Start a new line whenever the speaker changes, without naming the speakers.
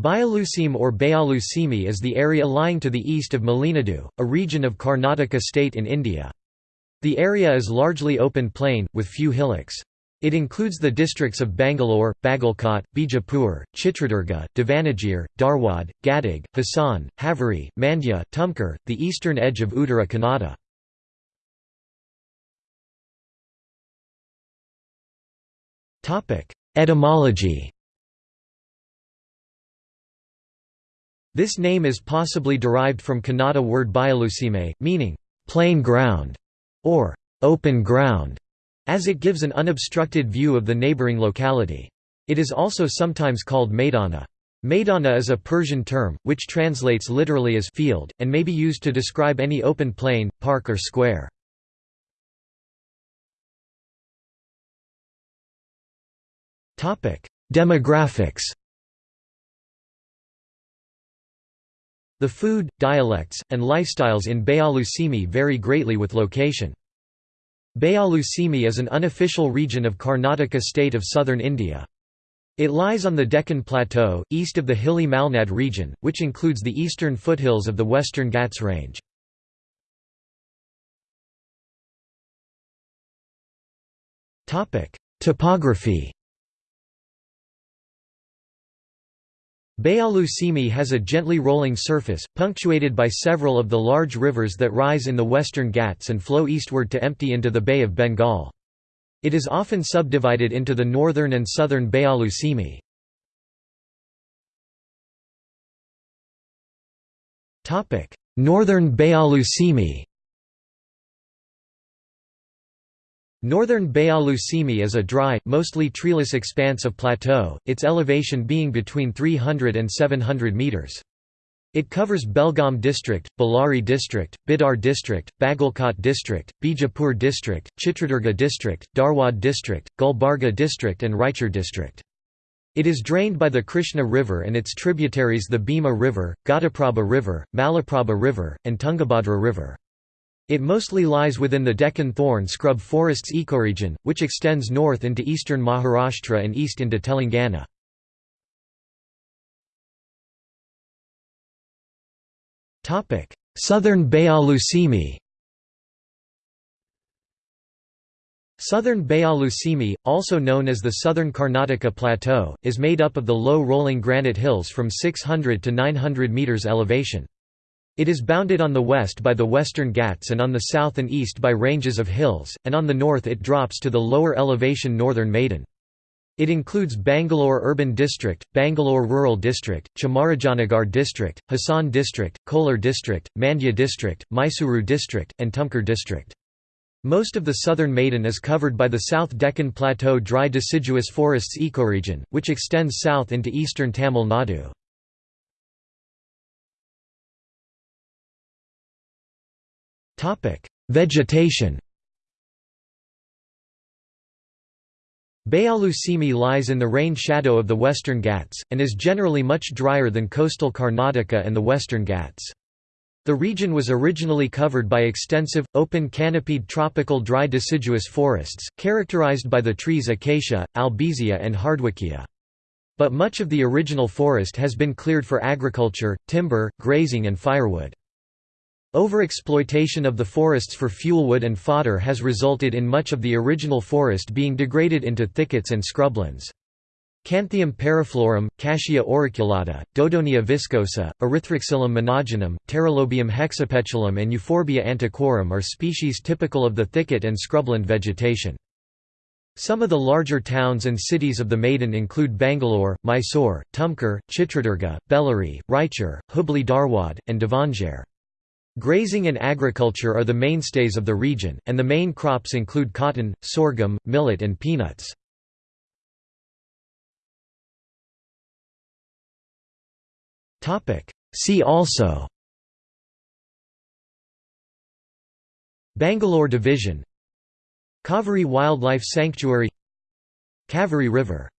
Bayaluseem or Bayalusimi is the area lying to the east of Malenadu, a region of Karnataka state in India. The area is largely open plain, with few hillocks. It includes the districts of Bangalore, Bagalkot, Bijapur, Chitradurga, Davanagere, Dharwad, Gadag, Hassan, Haveri, Mandya, Tumkur, the eastern edge of Uttara Kannada. Etymology This name is possibly derived from Kannada word Bayalusime, meaning, plain ground, or open ground, as it gives an unobstructed view of the neighbouring locality. It is also sometimes called Maidana. Maidana is a Persian term, which translates literally as field, and may be used to describe any open plain, park or square. Demographics The food, dialects, and lifestyles in Bayalusimi vary greatly with location. Bayalusimi is an unofficial region of Karnataka state of southern India. It lies on the Deccan Plateau, east of the hilly Malnad region, which includes the eastern foothills of the Western Ghats Range. Topography Bayalu Simi has a gently rolling surface, punctuated by several of the large rivers that rise in the western Ghats and flow eastward to empty into the Bay of Bengal. It is often subdivided into the northern and southern Bayalu Simi. Northern Bayalu Northern Bayalu-Simi is a dry, mostly treeless expanse of plateau, its elevation being between 300 and 700 metres. It covers Belgaum district, Bellary district, Bidar district, Bagalkot district, Bijapur district, Chitradurga district, Dharwad district, Gulbarga district and Raichur district. It is drained by the Krishna River and its tributaries the Bhima River, Ghataprabha River, Malaprabha River, and Tungabhadra River. It mostly lies within the Deccan thorn scrub forests ecoregion, which extends north into eastern Maharashtra and east into Telangana. Southern Bayalu Southern Bayalu also known as the Southern Karnataka Plateau, is made up of the low rolling granite hills from 600 to 900 metres elevation. It is bounded on the west by the Western Ghats and on the south and east by ranges of hills, and on the north it drops to the lower elevation northern Maidan. It includes Bangalore Urban District, Bangalore Rural District, Chamarajanagar District, Hassan District, Kolar District, Mandya District, Mysuru District, and Tumkur District. Most of the southern Maidan is covered by the South Deccan Plateau dry deciduous forests ecoregion, which extends south into eastern Tamil Nadu. Vegetation Bayalu Simi lies in the rain shadow of the Western Ghats, and is generally much drier than coastal Karnataka and the Western Ghats. The region was originally covered by extensive, open canopied tropical dry deciduous forests, characterized by the trees acacia, albizia and hardwickia. But much of the original forest has been cleared for agriculture, timber, grazing and firewood. Overexploitation of the forests for fuelwood and fodder has resulted in much of the original forest being degraded into thickets and scrublands. Canthium parviflorum, Cassia auriculata, Dodonaea viscosa, Erythroxylum monogynum, Pterolobium hexapetalum and Euphorbia antiquorum are species typical of the thicket and scrubland vegetation. Some of the larger towns and cities of the Maidan include Bangalore, Mysore, Tumkur, Chitradurga, Bellary, Raichur, Hubli Dharwad, and Davangere. Grazing and agriculture are the mainstays of the region, and the main crops include cotton, sorghum, millet and peanuts. See also Bangalore Division Kaveri Wildlife Sanctuary Kaveri River